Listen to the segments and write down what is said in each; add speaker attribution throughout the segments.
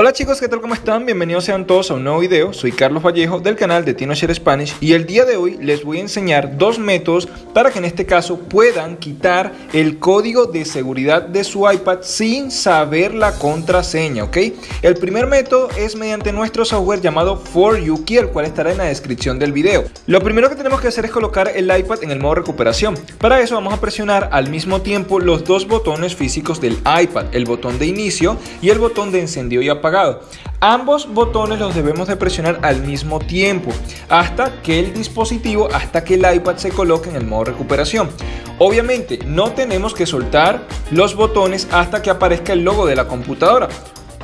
Speaker 1: Hola chicos, ¿qué tal? ¿Cómo están? Bienvenidos sean todos a un nuevo video. Soy Carlos Vallejo del canal de TinoShare Spanish y el día de hoy les voy a enseñar dos métodos para que en este caso puedan quitar el código de seguridad de su iPad sin saber la contraseña, ¿ok? El primer método es mediante nuestro software llamado For You Key, el cual estará en la descripción del video. Lo primero que tenemos que hacer es colocar el iPad en el modo recuperación. Para eso vamos a presionar al mismo tiempo los dos botones físicos del iPad, el botón de inicio y el botón de encendido y apagado Ambos botones los debemos de presionar al mismo tiempo hasta que el dispositivo, hasta que el iPad se coloque en el modo recuperación. Obviamente no tenemos que soltar los botones hasta que aparezca el logo de la computadora.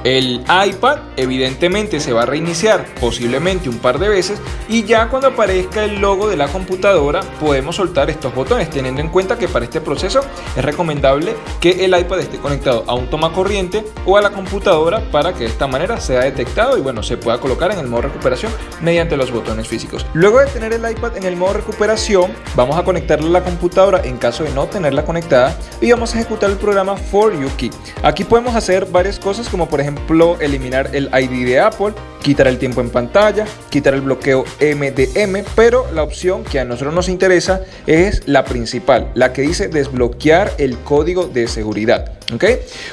Speaker 1: El iPad evidentemente se va a reiniciar posiblemente un par de veces y ya cuando aparezca el logo de la computadora podemos soltar estos botones teniendo en cuenta que para este proceso es recomendable que el iPad esté conectado a un toma corriente o a la computadora para que de esta manera sea detectado y bueno se pueda colocar en el modo recuperación mediante los botones físicos. Luego de tener el iPad en el modo recuperación vamos a conectarle a la computadora en caso de no tenerla conectada y vamos a ejecutar el programa For You Key. Aquí podemos hacer varias cosas como por ejemplo ejemplo, eliminar el ID de Apple, quitar el tiempo en pantalla, quitar el bloqueo MDM, pero la opción que a nosotros nos interesa es la principal, la que dice desbloquear el código de seguridad. ¿ok?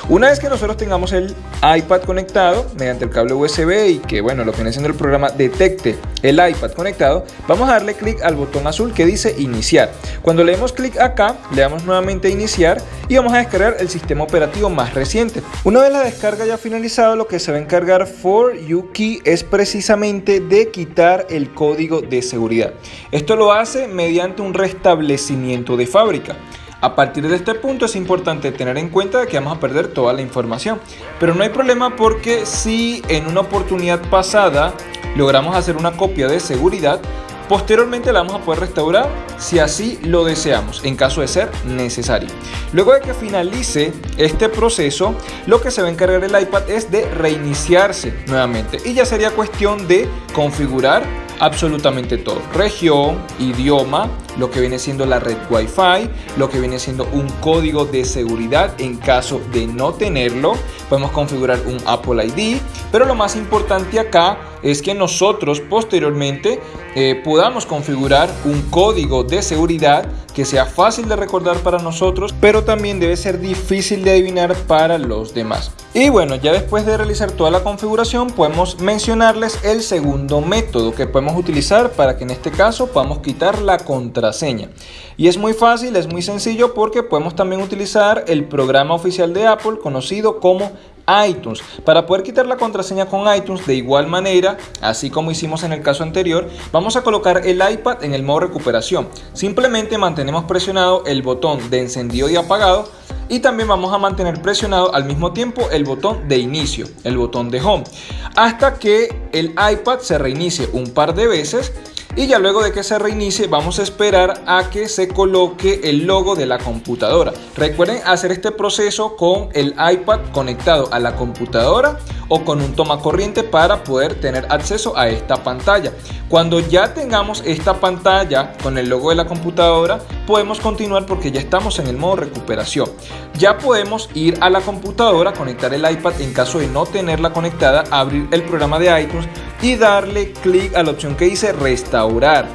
Speaker 1: Una vez que nosotros tengamos el iPad conectado mediante el cable USB y que bueno, lo que viene siendo el programa detecte el iPad conectado, vamos a darle clic al botón azul que dice iniciar. Cuando le demos clic acá, le damos nuevamente iniciar y vamos a descargar el sistema operativo más reciente. Una vez la descarga ya finalizado, lo que se va a encargar for Key es precisamente de quitar el código de seguridad. Esto lo hace mediante un restablecimiento de fábrica. A partir de este punto es importante tener en cuenta que vamos a perder toda la información. Pero no hay problema porque si en una oportunidad pasada logramos hacer una copia de seguridad, Posteriormente la vamos a poder restaurar si así lo deseamos, en caso de ser necesario. Luego de que finalice este proceso, lo que se va a encargar el iPad es de reiniciarse nuevamente y ya sería cuestión de configurar absolutamente todo. Región, idioma, lo que viene siendo la red Wi-Fi, lo que viene siendo un código de seguridad en caso de no tenerlo. Podemos configurar un Apple ID, pero lo más importante acá es que nosotros posteriormente eh, podamos configurar un código de seguridad que sea fácil de recordar para nosotros, pero también debe ser difícil de adivinar para los demás. Y bueno, ya después de realizar toda la configuración, podemos mencionarles el segundo método que podemos utilizar para que en este caso podamos quitar la contraseña. Y es muy fácil, es muy sencillo porque podemos también utilizar el programa oficial de Apple conocido como iTunes. Para poder quitar la contraseña con iTunes de igual manera, así como hicimos en el caso anterior, vamos a colocar el iPad en el modo recuperación. Simplemente mantenemos presionado el botón de encendido y apagado y también vamos a mantener presionado al mismo tiempo el botón de inicio, el botón de home, hasta que el iPad se reinicie un par de veces y ya luego de que se reinicie vamos a esperar a que se coloque el logo de la computadora. Recuerden hacer este proceso con el iPad conectado a la computadora o con un toma corriente para poder tener acceso a esta pantalla. Cuando ya tengamos esta pantalla con el logo de la computadora, podemos continuar porque ya estamos en el modo recuperación. Ya podemos ir a la computadora, conectar el iPad en caso de no tenerla conectada, abrir el programa de iTunes y darle clic a la opción que dice restaurar.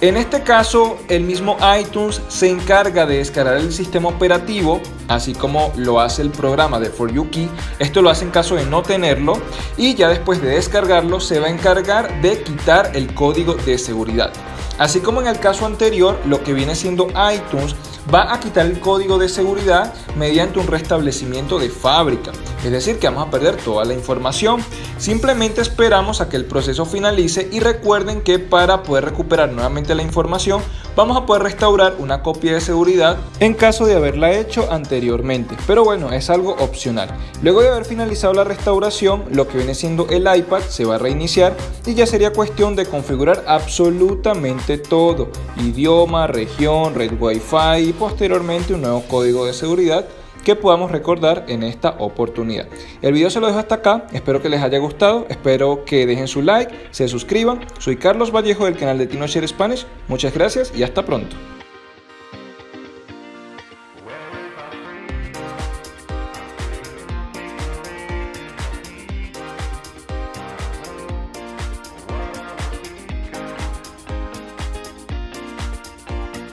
Speaker 1: En este caso, el mismo iTunes se encarga de descargar el sistema operativo, así como lo hace el programa de For You Key. Esto lo hace en caso de no tenerlo y ya después de descargarlo se va a encargar de quitar el código de seguridad. Así como en el caso anterior, lo que viene siendo iTunes va a quitar el código de seguridad mediante un restablecimiento de fábrica. Es decir, que vamos a perder toda la información. Simplemente esperamos a que el proceso finalice y recuerden que para poder recuperar nuevamente la información vamos a poder restaurar una copia de seguridad en caso de haberla hecho anteriormente. Pero bueno, es algo opcional. Luego de haber finalizado la restauración, lo que viene siendo el iPad se va a reiniciar y ya sería cuestión de configurar absolutamente todo. Idioma, región, red Wi-Fi y posteriormente un nuevo código de seguridad que podamos recordar en esta oportunidad. El video se lo dejo hasta acá, espero que les haya gustado, espero que dejen su like, se suscriban. Soy Carlos Vallejo del canal de TinoShare Spanish, muchas gracias y hasta pronto.